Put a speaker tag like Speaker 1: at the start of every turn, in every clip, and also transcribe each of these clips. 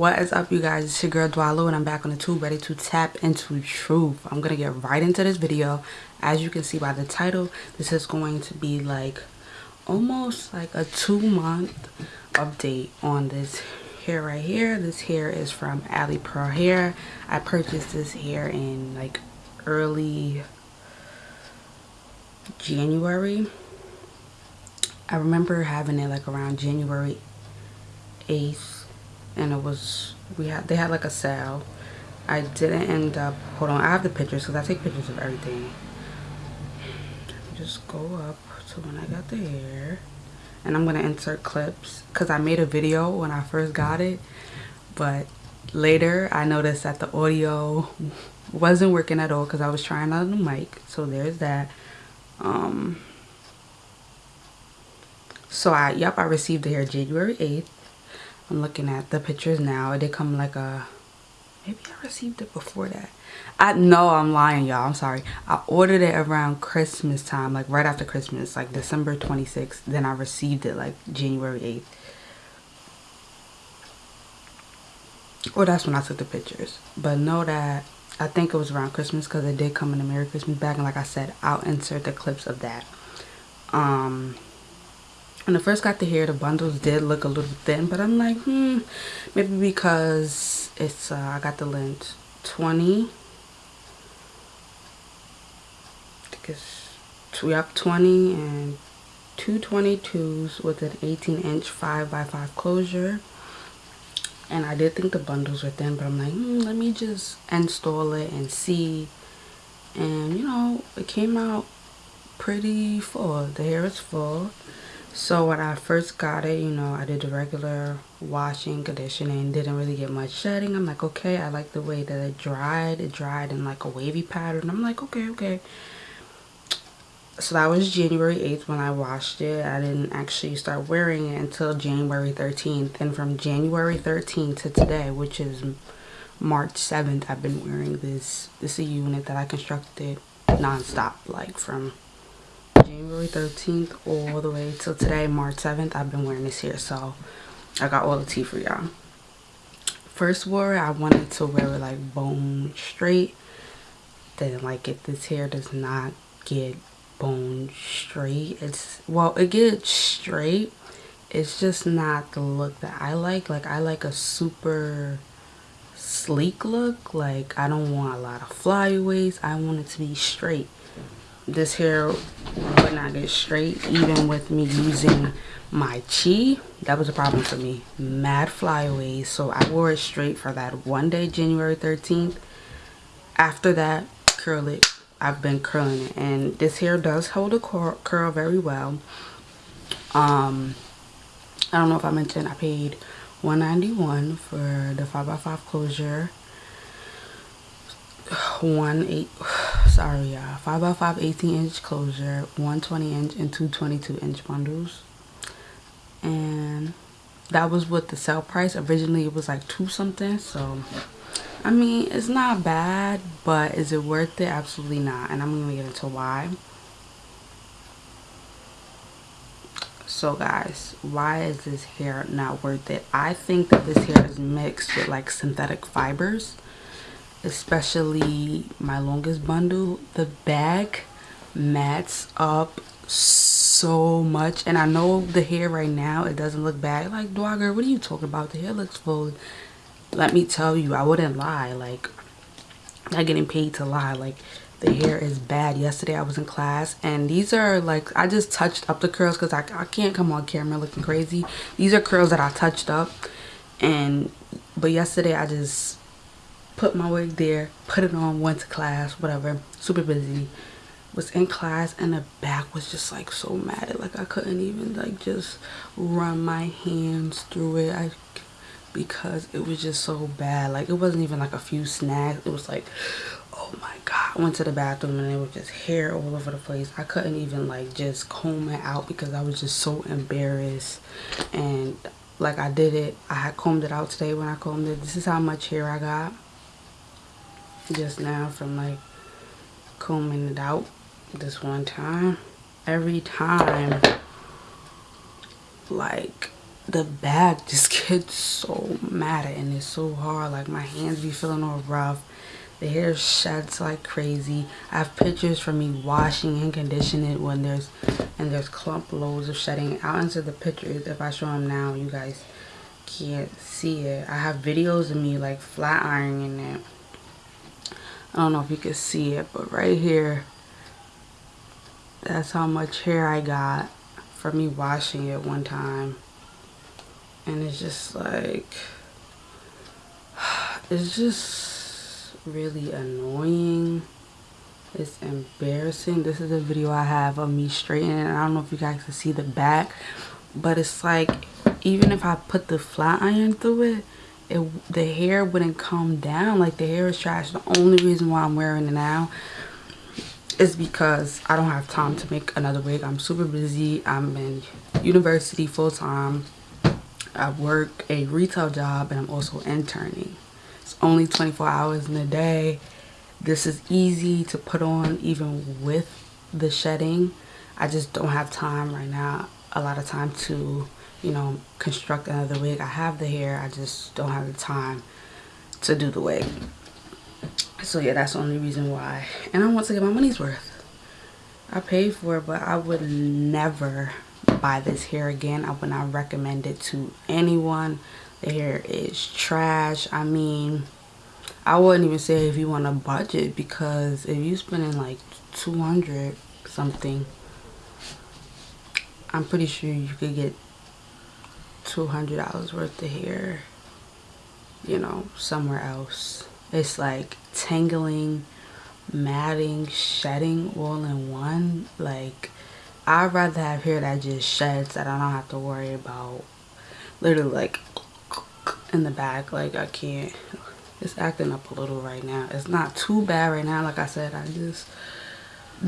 Speaker 1: what is up you guys? It's your girl Dwalu and I'm back on the tube ready to tap into truth. I'm gonna get right into this video. As you can see by the title this is going to be like almost like a two month update on this hair right here. This hair is from Ali Pearl hair. I purchased this hair in like early January. I remember having it like around January 8th and it was we had they had like a sale. I didn't end up hold on i have the pictures because i take pictures of everything. Just go up to when i got the hair and i'm gonna insert clips because i made a video when i first got it but later i noticed that the audio wasn't working at all because i was trying out the mic so there's that. Um so i yep i received the hair january 8th I'm looking at the pictures now. It did come like a, maybe I received it before that. I know I'm lying, y'all. I'm sorry. I ordered it around Christmas time, like right after Christmas, like December 26th. Then I received it like January 8th. Or that's when I took the pictures. But know that I think it was around Christmas because it did come in a Merry Christmas bag. And like I said, I'll insert the clips of that. Um, when I first got the hair the bundles did look a little thin but I'm like hmm maybe because it's uh, I got the length 20 because we up 20 and two 22s with an 18 inch 5 by 5 closure. And I did think the bundles were thin but I'm like hmm, let me just install it and see. And you know it came out pretty full. The hair is full so when I first got it, you know, I did the regular washing, conditioning, didn't really get much shedding. I'm like, okay, I like the way that it dried. It dried in like a wavy pattern. I'm like, okay, okay. So that was January 8th when I washed it. I didn't actually start wearing it until January 13th. And from January 13th to today, which is March 7th, I've been wearing this. This is a unit that I constructed nonstop, like from January 13th all the way till today, March 7th, I've been wearing this here. So I got all the tea for y'all. First wore I wanted to wear it like bone straight. Then like it. This hair does not get bone straight. It's, well, it gets straight. It's just not the look that I like. Like I like a super sleek look. Like I don't want a lot of flyaways. I want it to be straight this hair would not get straight even with me using my chi. That was a problem for me. Mad flyaways. So i wore it straight for that one day january 13th after that curl it. I've been curling it. And this hair does hold a curl very well. Um i don't know if i mentioned i paid 191 for the 5x5 closure. One eight sorry y'all. 5 by 5 18 inch closure 120 inch and 222 inch bundles. And that was what the sale price. Originally it was like two something so i mean it's not bad but is it worth it? Absolutely not and i'm gonna get into why. So guys why is this hair not worth it? I think that this hair is mixed with like synthetic fibers especially my longest bundle the bag mats up so much. And i know the hair right now it doesn't look bad. Like dogger what are you talking about? The hair looks full. Let me tell you i wouldn't lie. Like not getting paid to lie. Like the hair is bad. Yesterday i was in class and these are like i just touched up the curls because I, I can't come on camera looking crazy. These are curls that i touched up and but yesterday i just put my wig there, put it on, went to class, whatever, super busy. Was in class and the back was just like so matted Like I couldn't even like just run my hands through it. I because it was just so bad. Like it wasn't even like a few snags. It was like, oh my god. I went to the bathroom and it was just hair all over the place. I couldn't even like just comb it out because I was just so embarrassed. And like I did it. I had combed it out today when I combed it. This is how much hair I got just now from like combing it out this one time. Every time like the back just gets so matted and it's so hard. Like my hands be feeling all rough. The hair sheds like crazy. I have pictures from me washing and conditioning it when there's and there's clump loads of shedding. I'll answer the pictures if i show them now. You guys can't see it. I have videos of me like flat ironing it i don't know if you can see it but right here that's how much hair i got from me washing it one time. And it's just like it's just really annoying. It's embarrassing. This is a video i have of me straightening i don't know if you guys can see the back but it's like even if i put the flat iron through it it the hair wouldn't come down like the hair is trash the only reason why i'm wearing it now is because i don't have time to make another wig i'm super busy i'm in university full-time I work a retail job and I'm also interning. It's only 24 hours in a day. This is easy to put on even with the shedding. I just don't have time right now, a lot of time to, you know, construct another wig. I have the hair, I just don't have the time to do the wig. So yeah, that's the only reason why. And I want to get my money's worth. I paid for it, but I would never buy this hair again. I would not recommend it to anyone. The hair is trash. I mean, I wouldn't even say if you want a budget because if you're spending like 200 something, I'm pretty sure you could get $200 worth of hair, you know, somewhere else. It's like tangling, matting, shedding all in one. Like, I'd rather have hair that just sheds that I don't have to worry about literally like in the back like I can't it's acting up a little right now it's not too bad right now like I said I just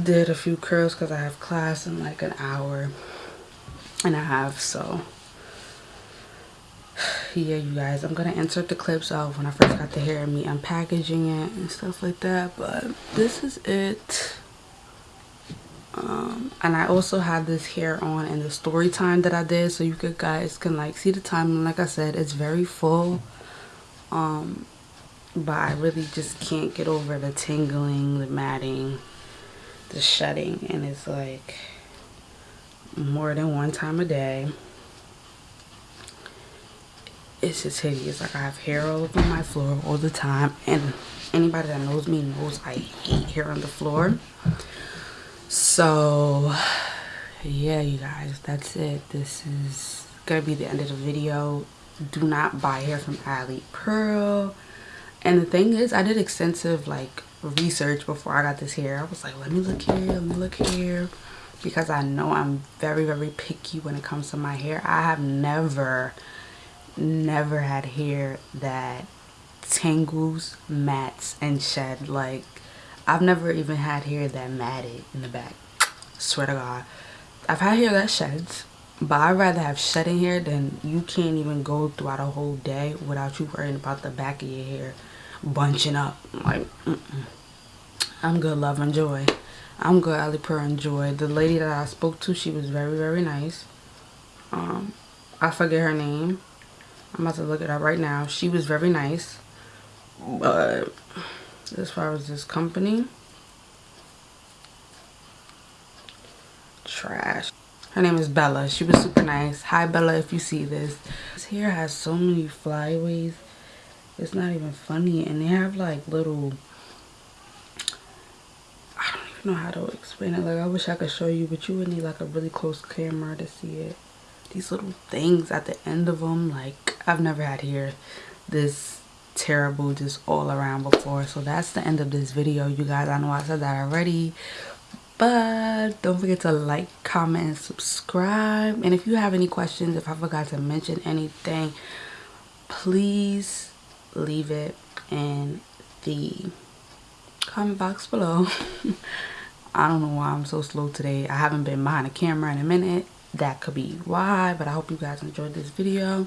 Speaker 1: did a few curls because I have class in like an hour and a half so yeah you guys. I'm gonna insert the clips of when I first got the hair and me unpackaging it and stuff like that but this is it. Um, and I also have this hair on in the story time that I did so you could guys can like see the time. Like I said it's very full um, but I really just can't get over the tingling the matting the shedding. And it's like more than one time a day it's just hideous. Like I have hair all over my floor all the time and anybody that knows me knows I hate hair on the floor. So yeah you guys that's it. This is gonna be the end of the video. Do not buy hair from Ali Pearl. And the thing is I did extensive like research before I got this hair. I was like let me look here let me look here because I know I'm very very picky when it comes to my hair. I have never never had hair that tangles mats and shed like I've never even had hair that matted in the back. Swear to God. I've had hair that sheds, but I'd rather have shedding hair than you can't even go throughout a whole day without you worrying about the back of your hair bunching up. Like, mm -mm. I'm good, love, and joy. I'm good, Ali Pearl, and joy. The lady that I spoke to, she was very, very nice. Um, I forget her name. I'm about to look it up right now. She was very nice. But as far as this company trash. Her name is bella. She was super nice. Hi bella if you see this. This hair has so many flyaways. It's not even funny and they have like little i don't even know how to explain it. Like i wish i could show you but you would need like a really close camera to see it. These little things at the end of them like i've never had hair this terrible just all around before so that's the end of this video you guys. I know i said that already but don't forget to like comment and subscribe. And if you have any questions if i forgot to mention anything please leave it in the comment box below. I don't know why i'm so slow today. I haven't been behind the camera in a minute. That could be why but i hope you guys enjoyed this video